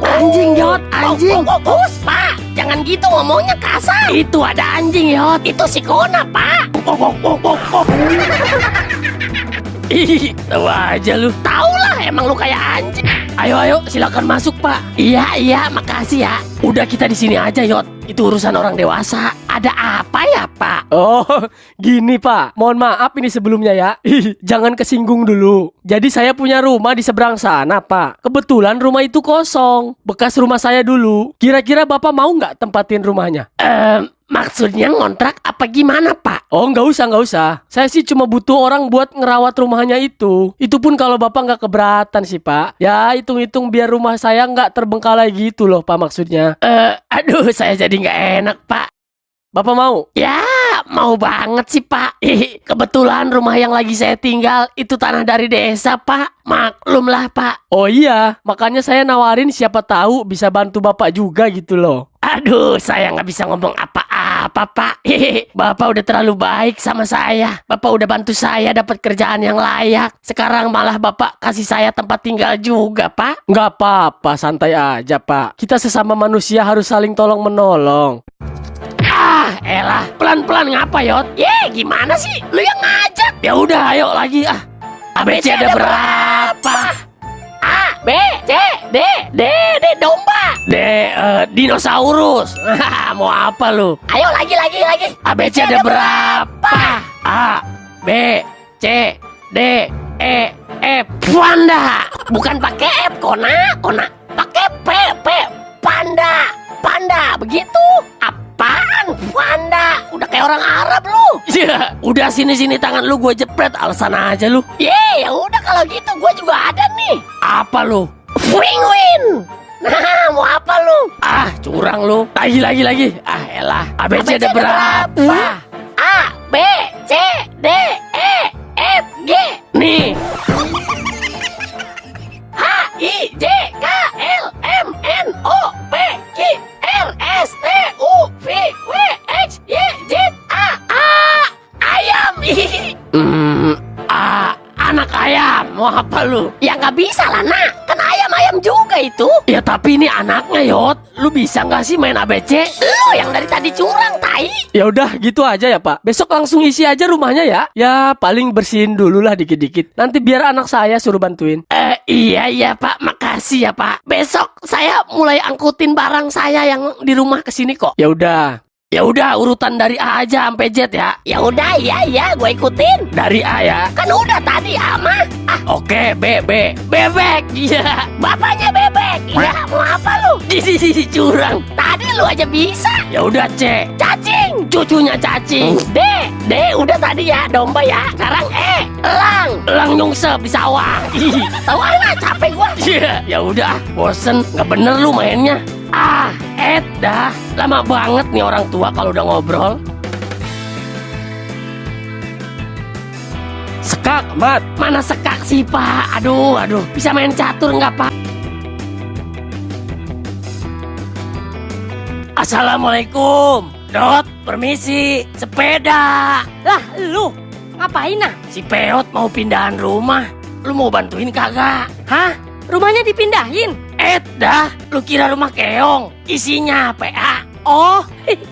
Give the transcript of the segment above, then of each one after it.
Anjing Yot, anjing. Bus, Pak. Jangan gitu ngomongnya kasar. Itu ada anjing Yot. Itu si Kona, Pak. Ih, tahu aja lu. Tahu lah, emang lu kayak anjing. Ayo, ayo, silakan masuk, Pak. Iya, iya, makasih ya. Udah kita di sini aja, Yot. Itu urusan orang dewasa. Ada apa ya, Pak? Oh, gini Pak. Mohon maaf ini sebelumnya ya. Jangan kesinggung dulu. Jadi saya punya rumah di seberang sana, Pak. Kebetulan rumah itu kosong. Bekas rumah saya dulu. Kira-kira Bapak mau nggak tempatin rumahnya? Eh, maksudnya ngontrak apa gimana, Pak? Oh, nggak usah, nggak usah. Saya sih cuma butuh orang buat ngerawat rumahnya itu. Itu pun kalau Bapak nggak keberatan sih, Pak. Ya, hitung-hitung biar rumah saya nggak terbengkalai gitu loh, Pak maksudnya. Eh, aduh, saya jadi nggak enak, Pak. Bapak mau? Ya, mau banget sih, Pak. Kebetulan rumah yang lagi saya tinggal itu tanah dari desa, Pak. Maklum lah, Pak. Oh iya, makanya saya nawarin siapa tahu bisa bantu Bapak juga gitu loh. Aduh, saya nggak bisa ngomong apa-apa, Pak. Hehehe, Bapak udah terlalu baik sama saya. Bapak udah bantu saya dapat kerjaan yang layak. Sekarang malah Bapak kasih saya tempat tinggal juga, Pak. Nggak apa-apa, santai aja pak. Kita sesama manusia harus saling tolong menolong. Ah, elah, pelan-pelan ngapa, Yot? Ye, gimana sih? Lu yang ngajak. Ya udah, ayo lagi ah. ABC ada berapa? A, domba. D, eh, dinosaurus. Mau apa lu? Ayo lagi, lagi, lagi. ABC ada berapa? A, B, C, D, E, F. Panda. Bukan pakai F, Kona. Kona. Pakai P, P. Panda. Panda. Begitu. Apaan? Panda. Udah kayak orang Arab lu. Iya. Udah sini-sini tangan lu gue jepret. Alasan aja lu. Ye, ya udah kalau gitu gue juga ada nih. Apa lu? Penguin. Nah, mau apa lu? Ah, curang lu. Lagi, lagi, lagi. Ah, elah. ABC, ada berapa? A, B, C, D, E, F, G. Nih. H, I, J, K, L, M, N, O, P, Q, R, S, T, U, V, W, X, Y, Z, A, A, ayam. Hmm, A, anak ayam. Mau apa lu? Ya nggak bisa lah, nak. Kan ayam-ayam juga itu. Ya tapi ini anaknya, Yot. Lu bisa nggak sih main ABC? Lu yang dari tadi curang, tai. Ya udah gitu aja ya pak. Besok langsung isi aja rumahnya ya. Ya paling bersihin dulu lah dikit-dikit. Nanti biar anak saya suruh bantuin. Eh, iya, iya, Pak. Makasih ya, Pak. Besok saya mulai angkutin barang saya yang di rumah ke sini kok. Ya udah. Ya udah urutan dari A aja sampai Z ya. Ya udah iya iya gue ikutin. Dari A ya. Kan udah tadi A mah. Ah oke B B bebek. Iya. Bapaknya bebek. Iya mau apa lu? Di curang. Tadi lu aja bisa. Ya udah C. Cacing. Cucunya cacing. D D udah tadi ya domba ya. Sekarang E. Elang. Elang nyungsep di sawah. Tahu aja capek gua. Iya. Ya udah bosen nggak bener lu mainnya. Ah, Ed dah. Lama banget nih orang tua kalau udah ngobrol. Sekak, Mat. Mana sekak sih, Pak? Aduh, aduh. Bisa main catur nggak, Pak? Assalamualaikum. Dot, permisi. Sepeda. Lah, lu ngapain nah? Si Peot mau pindahan rumah. Lu mau bantuin kagak? Hah? Rumahnya dipindahin? Ed dah. Lu kira rumah keong. Isinya PA. Oh,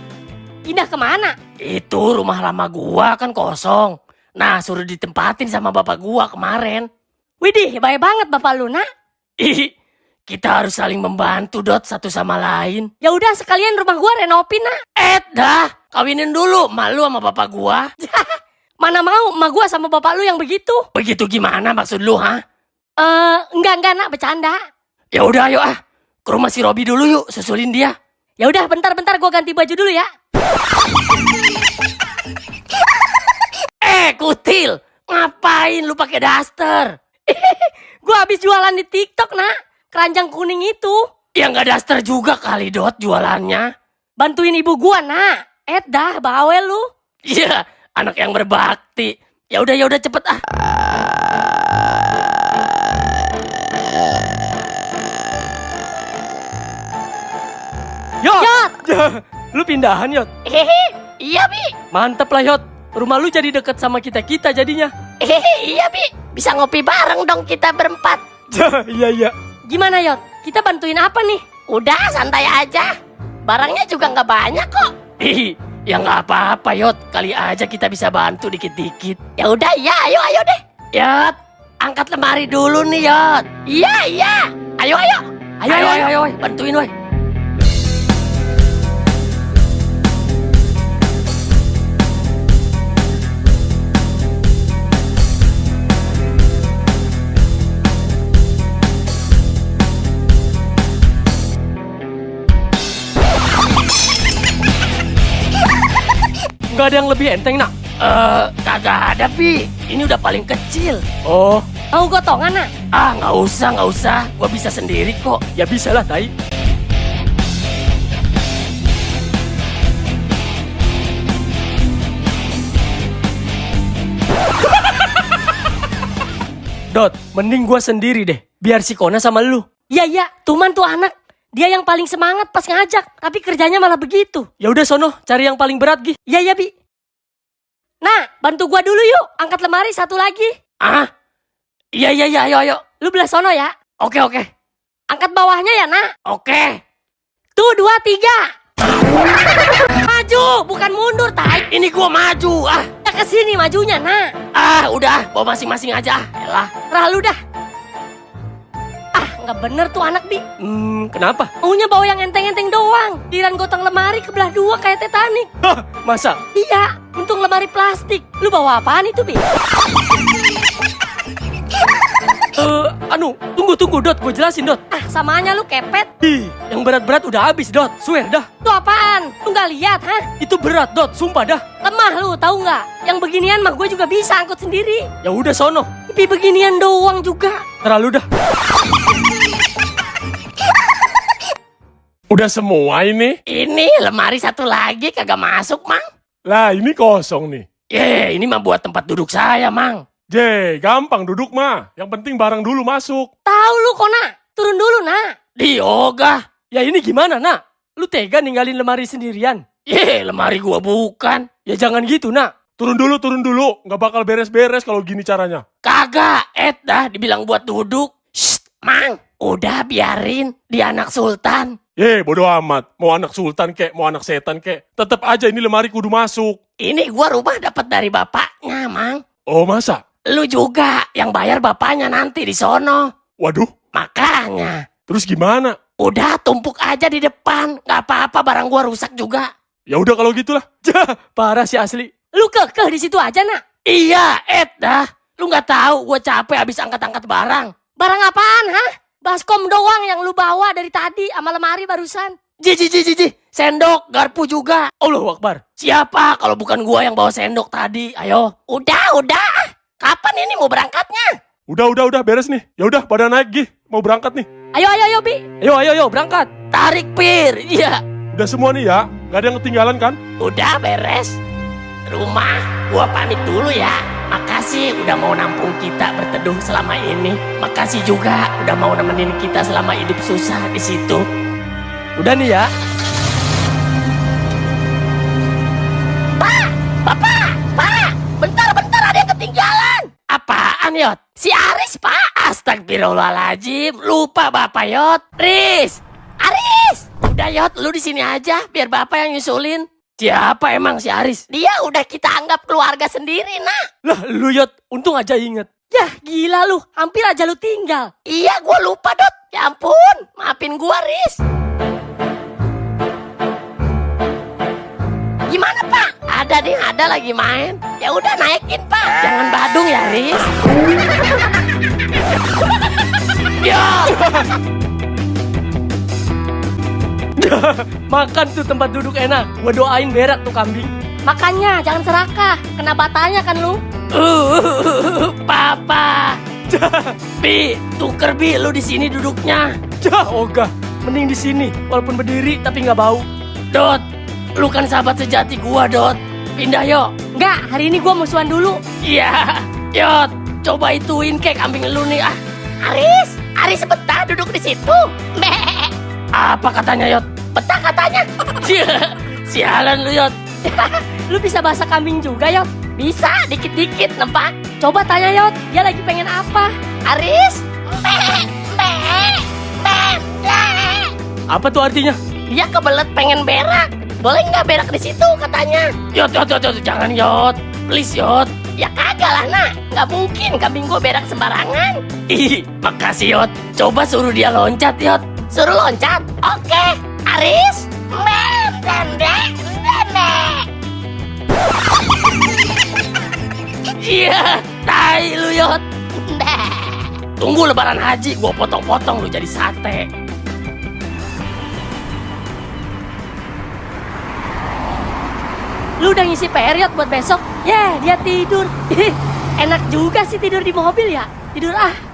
pindah ke mana? Itu rumah lama gua kan kosong. Nah, suruh ditempatin sama bapak gua kemarin. Widih, baik banget bapak lu nak. Ih, kita harus saling membantu dot satu sama lain. Ya udah sekalian rumah gua renovin nak. Eh dah, kawinin dulu malu sama bapak gua. Mana mau emak gua sama bapak lu yang begitu? Begitu gimana maksud lu, ha? Eh, enggak enggak nak bercanda. Ya udah ayo ah. Ke rumah si Robi dulu yuk, susulin dia. Ya udah bentar-bentar gua ganti baju dulu ya. Eh, kutil. Ngapain lu pakai daster? Gua habis jualan di TikTok nak. Keranjang kuning itu. Ya nggak daster juga kali dot jualannya. Bantuin ibu gua nak. Eh dah bawel lu. Iya, anak yang berbakti. Ya udah ya udah cepet ah. Lu pindahan, Yot. Hehe, iya bi. Mantep lah, Yot. Rumah lu jadi deket sama kita-kita jadinya. Hehe, iya bi. Bisa ngopi bareng dong kita berempat. Iya iya. Gimana Yot? Kita bantuin apa nih? Udah santai aja. Barangnya juga nggak banyak kok. Ih, ya nggak apa-apa Yot. Kali aja kita bisa bantu dikit-dikit. Ya udah ya, ayo ayo deh. Yot, angkat lemari dulu nih Yot. Iya iya. Ayo ayo. Ayo, ayo, ayo, ayo, bantuin woi. Gak ada yang lebih enteng nak. Eh, kagak ada pi. Ini udah paling kecil. Oh, Mau gotongan nak? Ah, nggak usah nggak usah. Gua bisa sendiri kok. ya bisa lah Tai. Dot, mending gua sendiri deh. Biar si Kona sama lu. Iya iya, Tuman tuh anak. Dia yang paling semangat pas ngajak, tapi kerjanya malah begitu. Ya udah sono, cari yang paling berat Gi. Iya iya Bi. Nah, bantu gua dulu yuk. Angkat lemari satu lagi. Ah, iya iya iya, ayo ayo. Lu belah sono ya. Oke oke Angkat bawahnya ya nak. oke. Tuh dua tiga. Maju, bukan mundur tai. Ini gua maju. Ah, Ya ke sini majunya nak. ah udah. Bawa masing-masing aja. Elah. Rah lu dah. Nggak bener tuh anak Bi. Hmm, kenapa? Maunya bawa yang enteng-enteng doang. Diran gotong lemari kebelah dua kayak Titanic. Hah, masa? Iya, untung lemari plastik. Lu bawa apaan itu, Bi? Eh, anu, tunggu tunggu Dot, gue jelasin Dot. Ah, samanya lu kepet. Ih, yang berat-berat udah habis Dot, swear dah. Itu apaan? Lu nggak lihat, hah? Itu berat Dot, sumpah dah. Lemah lu, tahu nggak? Yang beginian mah gue juga bisa angkut sendiri. Ya udah sono, Tapi beginian doang juga. terlalu dah. Udah semua ini? Ini lemari satu lagi kagak masuk, Mang. Lah ini kosong nih. Ye, ini mah buat tempat duduk saya, Mang. J, gampang duduk mah. Yang penting barang dulu masuk. Tahu lu, Kona? Turun dulu, nak. Di yoga. Ya ini gimana nak? Lu tega ninggalin lemari sendirian? Ye, lemari gua bukan. Ya jangan gitu nak. Turun dulu, turun dulu. Nggak bakal beres-beres kalau gini caranya. Kagak, Ed dah dibilang buat duduk. Shh, Mang. Udah biarin, dia anak sultan. Ye, bodo amat. Mau anak sultan kek, mau anak setan kek. Tetap aja ini lemari kudu masuk. Ini gua rumah dapat dari bapaknya, Mang. Oh masa? Lu juga yang bayar bapaknya nanti di sono. Waduh, Makanya, terus gimana? udah tumpuk aja di depan. Gak apa-apa barang gua rusak juga. Ya udah kalau gitulah. Jah, parah sih asli. Lu kekeh di situ aja, nak. Iya, Ed dah. Lu nggak tahu gua capek habis angkat-angkat barang. Barang apaan, hah? Baskom doang yang lu bawa dari tadi sama lemari barusan. Ji, ji, ji, ji, ji. Sendok, garpu juga. Allahu Akbar. Siapa kalau bukan gua yang bawa sendok tadi? Ayo. Udah, udah. Kapan ini mau berangkatnya? Udah, udah, udah beres nih. Ya udah, pada naik gih. Mau berangkat nih. Ayo, ayo, ayo, Bi. Ayo ayo ayo berangkat. Tarik pir. Iya. Udah semua nih ya. Nggak ada yang ketinggalan kan? Udah beres. Rumah, gua pamit dulu ya. Makasih udah mau nampung kita berteduh selama ini. Makasih juga udah mau nemenin kita selama hidup susah di situ. Udah nih ya. Bapak, Pak, bentar-bentar ada yang ketinggalan. Apaan, Yot? Si Aris, Pak. Astagfirullahaladzim, lupa Bapak, Yot. Riz, Aris. Udah, Yot, lu di sini aja, biar Bapak yang nyusulin. Siapa emang si Aris? Dia udah kita anggap keluarga sendiri, nak. Lah lu Yot, untung aja inget. Yah, gila lu. Hampir aja lu tinggal. Iya, gua lupa, Dot. Ya ampun, maafin gua, Riz. Gimana, Pak? Ada deh, ada lagi main. Ya udah naikin, Pak. Jangan badung ya, Riz. ya, Makan tuh tempat duduk enak. Gua doain berak tuh kambing. Makanya jangan serakah. Kena batanya kan lu. uh, Papa. Bi, tuker Bi, lu di sini duduknya. Jah, ogah. Mending di sini, walaupun berdiri tapi nggak bau. Dot, lu kan sahabat sejati gua, Dot. Pindah yuk. Enggak, hari ini gua musuhan dulu. Iya, Yot, coba ituin kayak kambing lu nih ah. Aris, Aris betah duduk di situ. Meh. Apa katanya Yot? Betah katanya. Sialan lu Yot. Lu bisa bahasa kambing juga, Yot. Bisa dikit-dikit nempak. Coba tanya, Yot. Dia lagi pengen apa? Aris, Apa tuh artinya? Dia kebelet pengen berak. Boleh nggak berak di situ katanya? Yot, yot, yot, yot, jangan yot. Please yot. Ya kagak lah nak. Nggak mungkin kambing gue berak sembarangan. Ih, makasih yot. Coba suruh dia loncat yot. Suruh loncat. Oke. Aris. Mem, dendek. Iya, tai lu yot. Tunggu lebaran haji, gua potong-potong lu jadi sate. Lu udah ngisi period buat besok? Ya, dia tidur. Enak juga sih tidur di mobil ya. Tidur ah.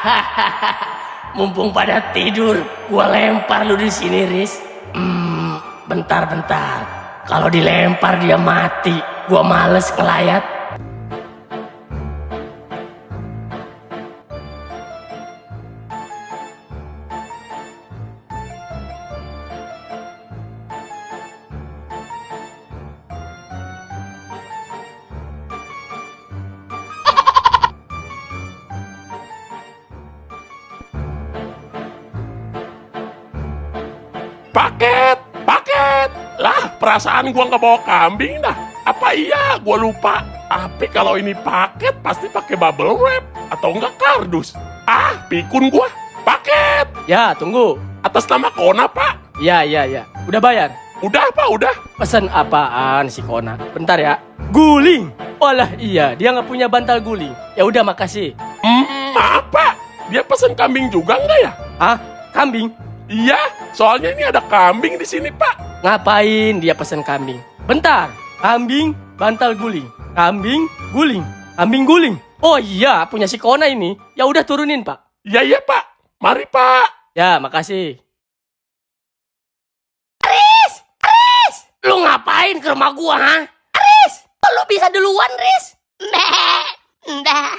Mumpung pada tidur, gua lempar lu di sini, Riz. Hmm, bentar, bentar. Kalau dilempar dia mati, gua males ngelayat. Perasaan gua nggak bawa kambing dah. Apa iya gua lupa? Tapi kalau ini paket pasti pakai bubble wrap atau enggak kardus. Ah, pikun gua. Paket. Ya, tunggu. Atas nama Kona, Pak. Ya, ya, ya. Udah bayar? Udah, Pak, udah. Pesan apaan si Kona? Bentar ya. Guling. Walah iya, dia nggak punya bantal guling. Ya udah makasih. Hmm, maaf, Pak. Dia pesen kambing juga enggak ya? Ah, kambing? Iya, soalnya ini ada kambing di sini, Pak. Ngapain dia pesen kambing? Bentar. Kambing, bantal guling. Kambing, guling. Kambing guling. Oh iya, punya si Kona ini. Ya udah turunin, Pak. Iya, iya, Pak. Mari, Pak. Ya, makasih. Lu ngapain ke rumah gua, ha? Riz, lu bisa duluan, Riz. Mbak, mbak,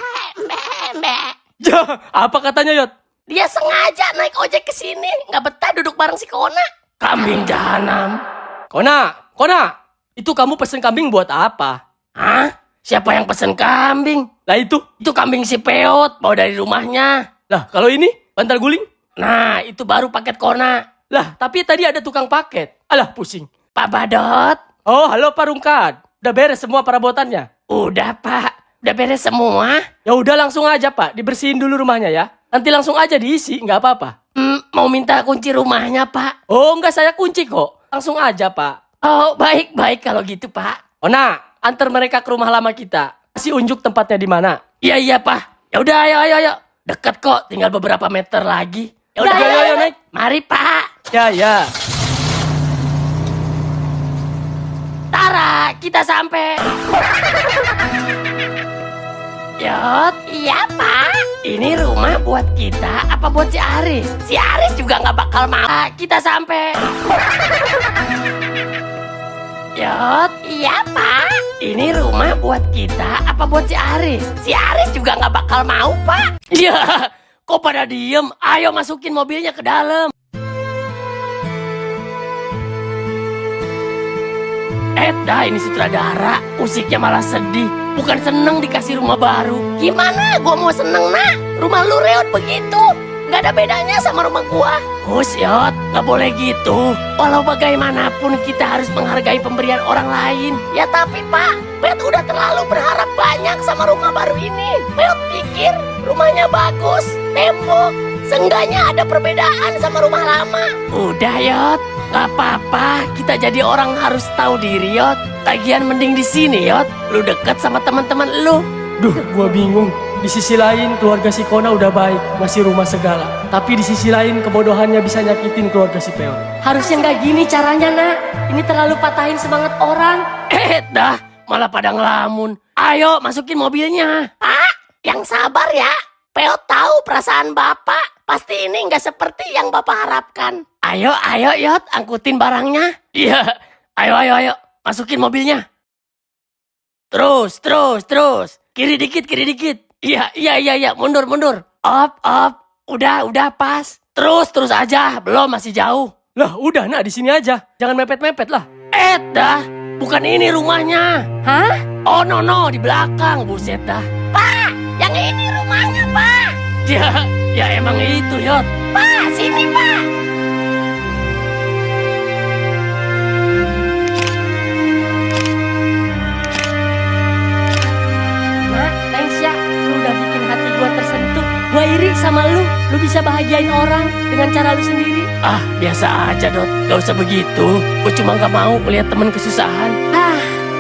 mbak, mbak. Ya, apa katanya, Yot? Dia sengaja naik ojek ke sini, nggak betah duduk bareng si Kona. Kambing jahanam. Kona, Kona. Itu kamu pesen kambing buat apa? Hah? Siapa yang pesen kambing? Lah itu. Itu kambing si Peot, bawa dari rumahnya. Lah, kalau ini bantal guling? Nah, itu baru paket Kona. Lah, tapi tadi ada tukang paket. Alah, pusing. Pak Badot, Oh, halo Pak Rungkat. Udah beres semua perabotannya? udah Pak, udah beres semua. Ya udah langsung aja Pak, dibersihin dulu rumahnya ya. Nanti langsung aja diisi, nggak apa-apa. Hmm, mau minta kunci rumahnya, Pak. Oh, nggak saya kunci kok. Langsung aja Pak. Oh, baik-baik kalau gitu, Pak. Ona, antar mereka ke rumah lama kita. Kasih unjuk tempatnya di mana. Iya, iya, Pak. Ya udah, ayo, ayo, ayo. Dekat kok, tinggal beberapa meter lagi. Ya udah, Udah, ayo, ayo, naik. Mari, Pak. Ya, ya. Tara, kita sampai. Yot, iya pak. Ini rumah buat kita apa buat si Aris? Si Aris juga nggak bakal mau. Ah, Kita sampai. Yot, iya pak. Ini rumah buat kita apa buat si Aris? Si Aris juga nggak bakal mau pak. Iya, kok pada diem? Ayo masukin mobilnya ke dalam. Eh, dah ini sutradara. Musiknya malah sedih. Bukan seneng dikasih rumah baru. Gimana gua mau seneng, nak? Rumah lu reot begitu. Gak ada bedanya sama rumah gua. Hus, Yot. Gak boleh gitu. Walau bagaimanapun kita harus menghargai pemberian orang lain. Ya tapi, Pak. Pet udah terlalu berharap banyak sama rumah baru ini. Pet pikir rumahnya bagus. Tembok. Seenggaknya ada perbedaan sama rumah lama. Udah, Yot. Gak apa-apa, kita jadi orang harus tahu diri, Yot. Tagihan mending di sini, Yot. Lu deket sama teman-teman lu. Duh, gua bingung. Di sisi lain, keluarga si Kona udah baik, ngasih rumah segala. Tapi di sisi lain, kebodohannya bisa nyakitin keluarga si Peot. Harusnya nggak gini caranya, nak. Ini terlalu patahin semangat orang. Eh, dah, malah pada ngelamun. Ayo, masukin mobilnya. Pak, yang sabar ya. Peo tahu perasaan Bapak. Pasti ini nggak seperti yang Bapak harapkan. Ayo, ayo, Yot, angkutin barangnya. Iya, ayo, ayo, ayo. Masukin mobilnya. Terus, terus, terus. Kiri dikit, kiri dikit. Iya, iya, iya, iya. Mundur, mundur. Op, op. Udah, udah pas. Terus terus aja, belum masih jauh. Lah, udah nak di sini aja. Jangan mepet-mepet lah. Eh dah, bukan ini rumahnya. Hah? Oh no no, di belakang, buset dah. Pak, yang ini rumahnya pak. Ya, ya emang itu Yot. Pak, sini pak. Iri sama lu. Lu bisa bahagiain orang dengan cara lu sendiri. Ah, biasa aja Dot, gak usah begitu. Gue cuma gak mau melihat temen kesusahan. Ah,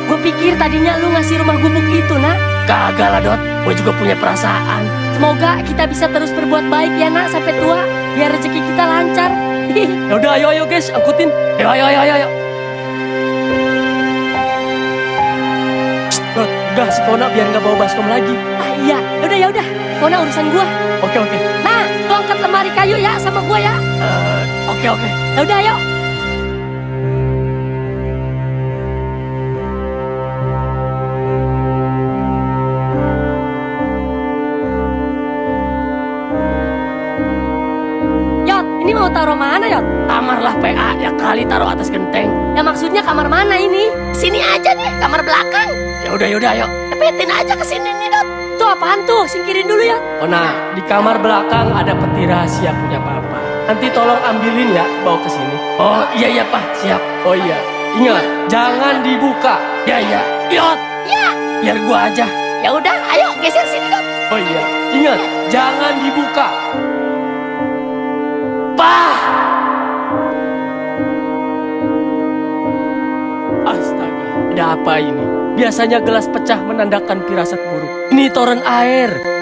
gua pikir tadinya lu ngasih rumah gubuk itu, nak. Kagak lah Dot, gue juga punya perasaan. Semoga kita bisa terus berbuat baik ya, nak, sampai tua. Biar rezeki kita lancar. Ya udah, ayo ayo guys, angkutin. Ayo ayo ayo ayo. Udah si Kona biar nggak bawa baskom lagi. ah, iya, yaudah ya udah. Kona urusan gua. Oke oke. Nah, lu angkat lemari kayu ya sama gua ya. Eh, Oke oke. Ya udah, ayo. Yot, ini mau taruh mana, Yot? Kamar lah PA ya kali taruh atas genteng. Ya maksudnya kamar mana ini? Sini aja nih, kamar belakang. Ya udah ya udah ayo. Tepetin aja ke sini nih Dot. Itu apaan tuh? Singkirin dulu ya. Kona, di kamar belakang ada peti rahasia punya papa. Nanti tolong ambilin ya, bawa ke sini. Oh iya iya Pak, siap. Oh iya, ingat, jangan dibuka. Ya ya. Yot. Ya. Biar gua aja. Ya udah, ayo geser sini Dot. Oh iya, ingat, jangan dibuka. Pak. Astaga, ada apa ini? Biasanya gelas pecah menandakan firasat buruk. Ini toren air.